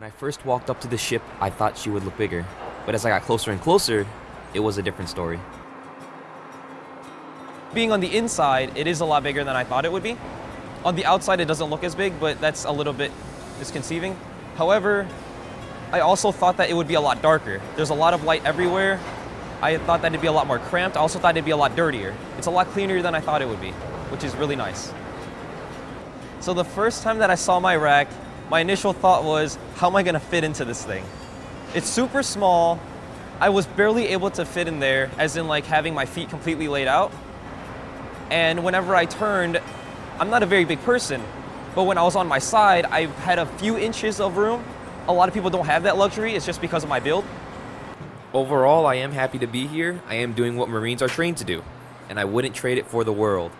When I first walked up to the ship, I thought she would look bigger. But as I got closer and closer, it was a different story. Being on the inside, it is a lot bigger than I thought it would be. On the outside, it doesn't look as big, but that's a little bit misconceiving. However, I also thought that it would be a lot darker. There's a lot of light everywhere. I thought that it'd be a lot more cramped. I also thought it'd be a lot dirtier. It's a lot cleaner than I thought it would be, which is really nice. So the first time that I saw my rack, my initial thought was, how am I gonna fit into this thing? It's super small. I was barely able to fit in there, as in like having my feet completely laid out. And whenever I turned, I'm not a very big person, but when I was on my side, I had a few inches of room. A lot of people don't have that luxury, it's just because of my build. Overall, I am happy to be here. I am doing what Marines are trained to do, and I wouldn't trade it for the world.